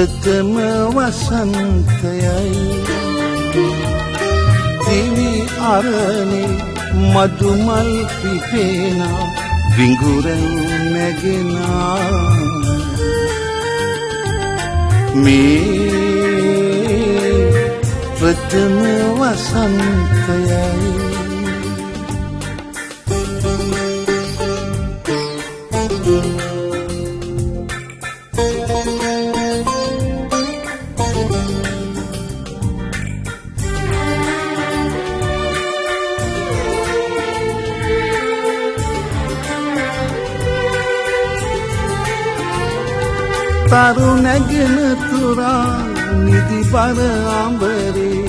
ප්‍රථම වසන්තයයි. දිවි අරණේ මදුමල් පිපෙනා විඟුරන් නැගෙනා මේ ප්‍රථම වසන්තයයි. තරු නැගෙන තුරා නිදි බර අඹරේ.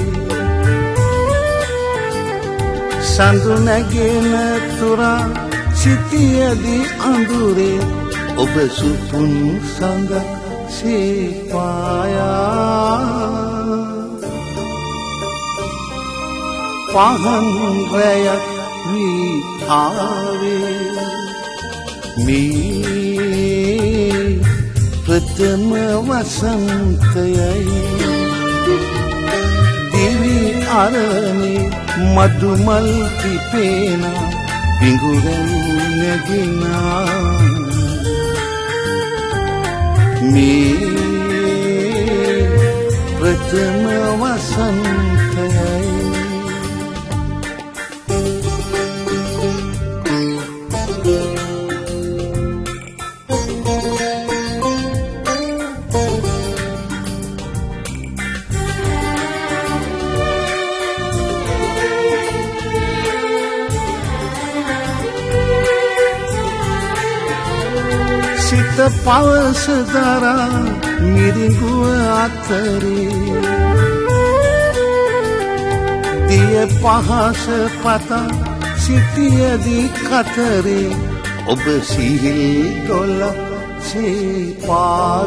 සඳු නැගෙන තුරා සිටියදී අඳුරේ. ඔබ සුපුන් සඳ සේපායා. පහන් රැයක් වී ආවේ. මේ ප්‍රථම වසන්තයයි දිවි අරණේ මදුමල් පිපේන පිඟුරන් නැගිනා මේ ප්‍රථම වසන්තයයි සිත පවස දරා මිරිඟුව අතරේ. දිය පහස පතා සිටියදී කතරේ. ඔබ සිහිල් දොල්ල සේපාවී.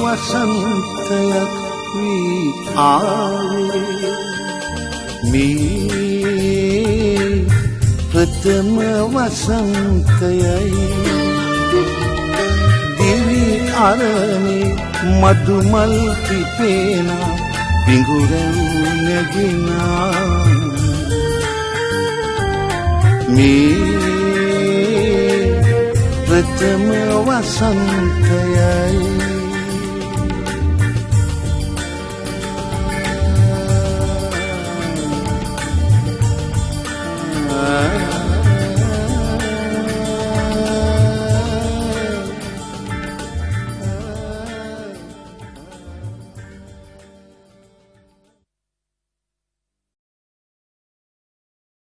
වසන්තයක් වී ආවේ. මේ ප්‍රථම වසන්තයයි. දිවි අරණේ මදුමල් පිපේන පිඟුරන් නැගිනා. මේ ප්‍රථම වසන්තයයි.